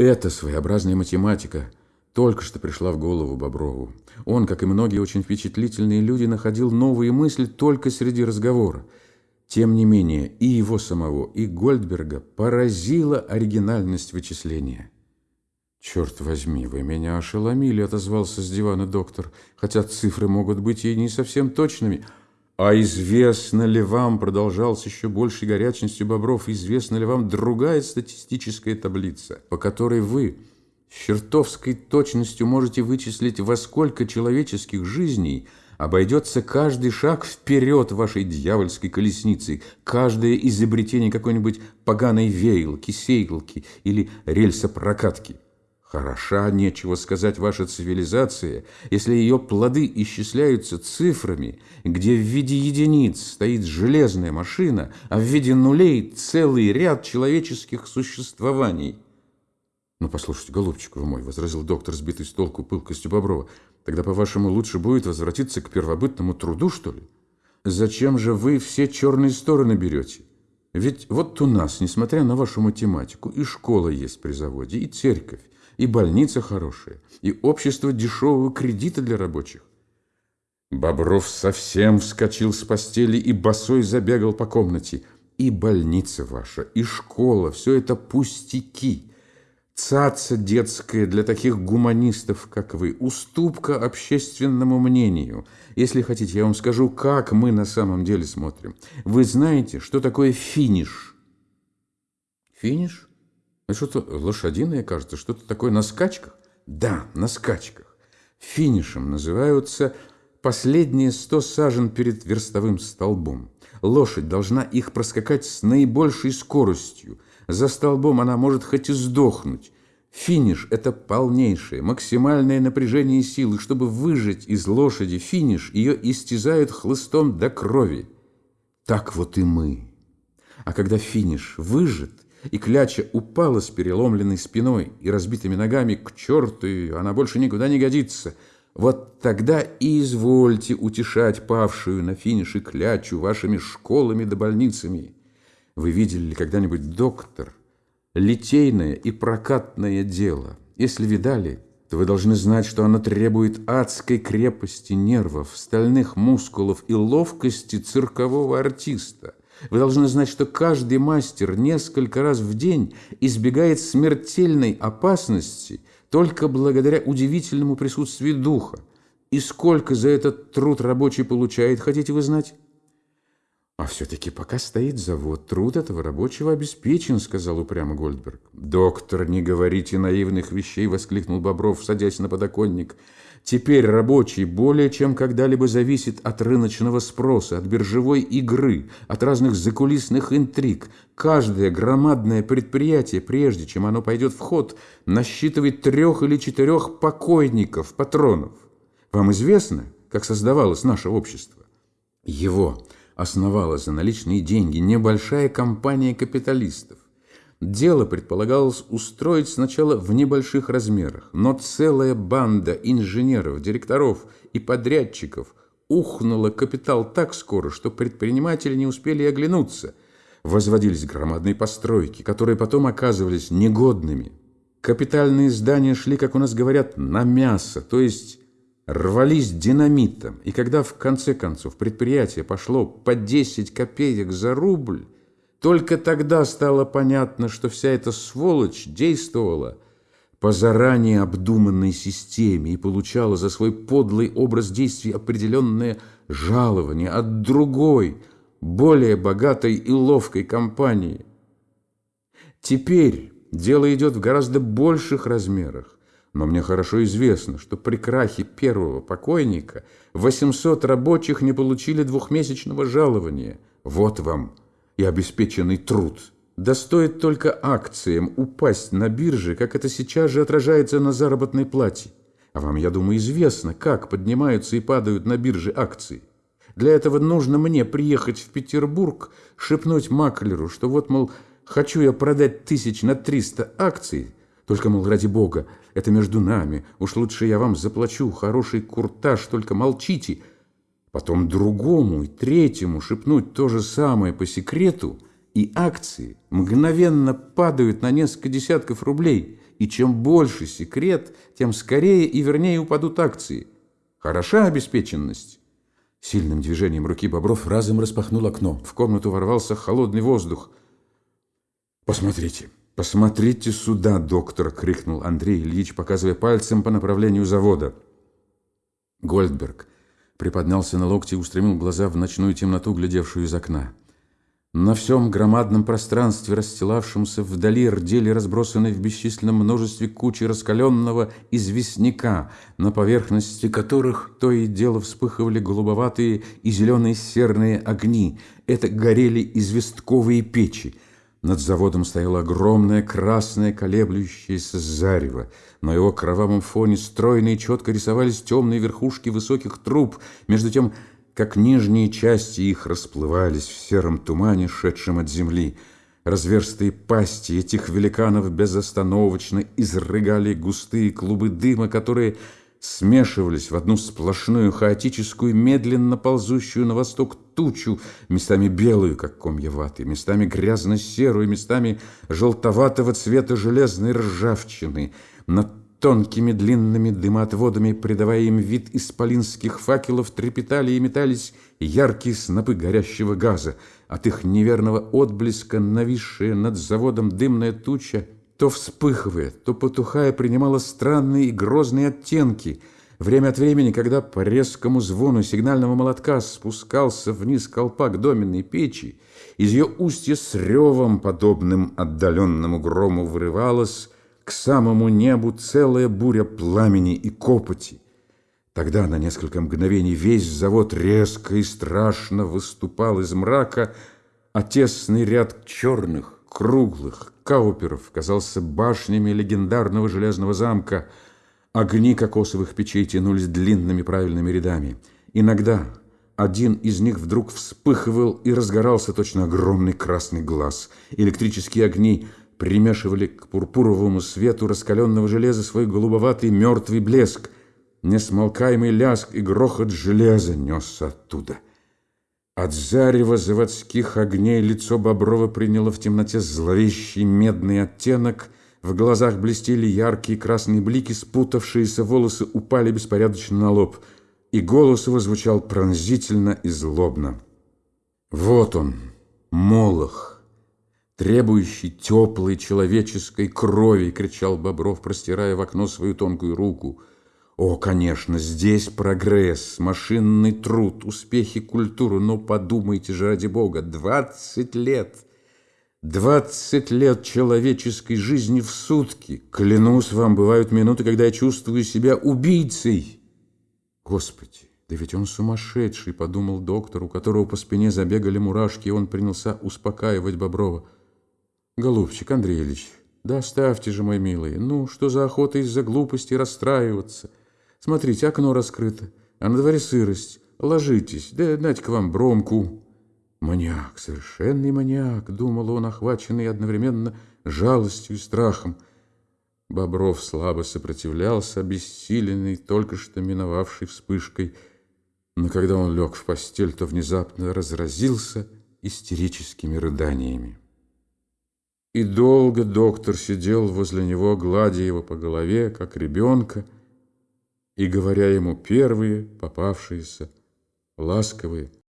Эта своеобразная математика только что пришла в голову Боброву. Он, как и многие очень впечатлительные люди, находил новые мысли только среди разговора. Тем не менее, и его самого, и Гольдберга поразила оригинальность вычисления. «Черт возьми, вы меня ошеломили», — отозвался с дивана доктор, «хотя цифры могут быть и не совсем точными». «А известно ли вам, — продолжал с еще большей горячностью Бобров, — известна ли вам другая статистическая таблица, по которой вы с чертовской точностью можете вычислить, во сколько человеческих жизней обойдется каждый шаг вперед вашей дьявольской колесницы, каждое изобретение какой-нибудь поганой веялки, сейлки или рельсопрокатки?» Хороша, нечего сказать, ваша цивилизация, если ее плоды исчисляются цифрами, где в виде единиц стоит железная машина, а в виде нулей целый ряд человеческих существований. «Ну, послушайте, голубчик вы мой», — возразил доктор, сбитый с толку пылкостью Боброва, «тогда, по-вашему, лучше будет возвратиться к первобытному труду, что ли? Зачем же вы все черные стороны берете? Ведь вот у нас, несмотря на вашу математику, и школа есть при заводе, и церковь, и больница хорошая, и общество дешевого кредита для рабочих. Бобров совсем вскочил с постели и босой забегал по комнате. И больница ваша, и школа, все это пустяки. Цаца детская для таких гуманистов, как вы, уступка общественному мнению. Если хотите, я вам скажу, как мы на самом деле смотрим. Вы знаете, что такое финиш? Финиш? Что-то лошадиное, кажется, что-то такое на скачках? Да, на скачках. Финишем называются последние сто сажен перед верстовым столбом. Лошадь должна их проскакать с наибольшей скоростью. За столбом она может хоть и сдохнуть. Финиш – это полнейшее, максимальное напряжение силы. Чтобы выжать из лошади финиш, ее истязают хлыстом до крови. Так вот и мы. А когда финиш выжат – и кляча упала с переломленной спиной и разбитыми ногами к черту, она больше никуда не годится. Вот тогда и извольте утешать павшую на финише клячу вашими школами да больницами. Вы видели ли когда-нибудь доктор? Литейное и прокатное дело. Если видали, то вы должны знать, что оно требует адской крепости нервов, стальных мускулов и ловкости циркового артиста. Вы должны знать, что каждый мастер несколько раз в день избегает смертельной опасности только благодаря удивительному присутствию духа. И сколько за этот труд рабочий получает, хотите вы знать? «А все-таки пока стоит завод, труд этого рабочего обеспечен», — сказал упрямо Гольдберг. «Доктор, не говорите наивных вещей», — воскликнул Бобров, садясь на подоконник. Теперь рабочий более чем когда-либо зависит от рыночного спроса, от биржевой игры, от разных закулисных интриг. Каждое громадное предприятие, прежде чем оно пойдет в ход, насчитывает трех или четырех покойников, патронов. Вам известно, как создавалось наше общество? Его основала за наличные деньги небольшая компания капиталистов. Дело предполагалось устроить сначала в небольших размерах, но целая банда инженеров, директоров и подрядчиков ухнула капитал так скоро, что предприниматели не успели оглянуться. Возводились громадные постройки, которые потом оказывались негодными. Капитальные здания шли, как у нас говорят, на мясо, то есть рвались динамитом. И когда в конце концов предприятие пошло по 10 копеек за рубль, только тогда стало понятно, что вся эта сволочь действовала по заранее обдуманной системе и получала за свой подлый образ действий определенное жалование от другой, более богатой и ловкой компании. Теперь дело идет в гораздо больших размерах, но мне хорошо известно, что при крахе первого покойника 800 рабочих не получили двухмесячного жалования. Вот вам и обеспеченный труд. Да стоит только акциям упасть на бирже, как это сейчас же отражается на заработной плате. А вам, я думаю, известно, как поднимаются и падают на бирже акции. Для этого нужно мне приехать в Петербург, шепнуть маклеру, что вот, мол, хочу я продать тысяч на триста акций, только, мол, ради бога, это между нами, уж лучше я вам заплачу хороший куртаж, только молчите, потом другому и третьему шепнуть то же самое по секрету, и акции мгновенно падают на несколько десятков рублей, И чем больше секрет, тем скорее и вернее упадут акции. Хороша обеспеченность. Сильным движением руки Бобров разом распахнул окно. В комнату ворвался холодный воздух. «Посмотрите, посмотрите сюда, доктор!» — крикнул Андрей Ильич, показывая пальцем по направлению завода. Гольдберг приподнялся на локти и устремил глаза в ночную темноту, глядевшую из окна. На всем громадном пространстве, расстилавшемся вдали, рдели разбросанные в бесчисленном множестве кучи раскаленного известняка, на поверхности которых то и дело вспыхивали голубоватые и зеленые серные огни. Это горели известковые печи. Над заводом стояло огромное красное колеблющееся зарево. На его кровавом фоне стройно и четко рисовались темные верхушки высоких труб. Между тем, как нижние части их расплывались в сером тумане, шедшем от земли. Разверстые пасти этих великанов безостановочно изрыгали густые клубы дыма, которые смешивались в одну сплошную хаотическую, медленно ползущую на восток тучу, местами белую, как комья ваты, местами грязно-серую, местами желтоватого цвета железной ржавчины. Над тонкими длинными дымоотводами, придавая им вид исполинских факелов, трепетали и метались яркие снопы горящего газа. От их неверного отблеска, нависшая над заводом дымная туча, то вспыхивая, то потухая, принимала странные и грозные оттенки. Время от времени, когда по резкому звону сигнального молотка спускался вниз колпак доменной печи, из ее устья с ревом, подобным отдаленному грому, вырывалась к самому небу целая буря пламени и копоти. Тогда на несколько мгновений весь завод резко и страшно выступал из мрака, а тесный ряд черных, круглых кауперов казался башнями легендарного железного замка. Огни кокосовых печей тянулись длинными правильными рядами. Иногда один из них вдруг вспыхивал и разгорался точно огромный красный глаз. Электрические огни примешивали к пурпуровому свету раскаленного железа свой голубоватый мертвый блеск. Несмолкаемый ляск и грохот железа несся оттуда — от зарева заводских огней лицо Боброва приняло в темноте зловещий медный оттенок, в глазах блестели яркие красные блики, спутавшиеся волосы упали беспорядочно на лоб, и голос его звучал пронзительно и злобно. «Вот он, Молох, требующий теплой человеческой крови!» — кричал Бобров, простирая в окно свою тонкую руку — о, конечно, здесь прогресс, машинный труд, успехи культуры, но подумайте же ради Бога, двадцать лет, двадцать лет человеческой жизни в сутки. Клянусь вам, бывают минуты, когда я чувствую себя убийцей. Господи, да ведь он сумасшедший, подумал доктор, у которого по спине забегали мурашки, и он принялся успокаивать Боброва. Голубчик Андрей Ильич, да оставьте же, мой милый, ну, что за охота из-за глупости расстраиваться? Смотрите, окно раскрыто, а на дворе сырость. Ложитесь, да дать-ка вам бромку». «Маньяк, совершенный маньяк», — думал он, охваченный одновременно жалостью и страхом. Бобров слабо сопротивлялся, обессиленный, только что миновавшей вспышкой. Но когда он лег в постель, то внезапно разразился истерическими рыданиями. И долго доктор сидел возле него, гладя его по голове, как ребенка, и говоря ему первые попавшиеся ласковые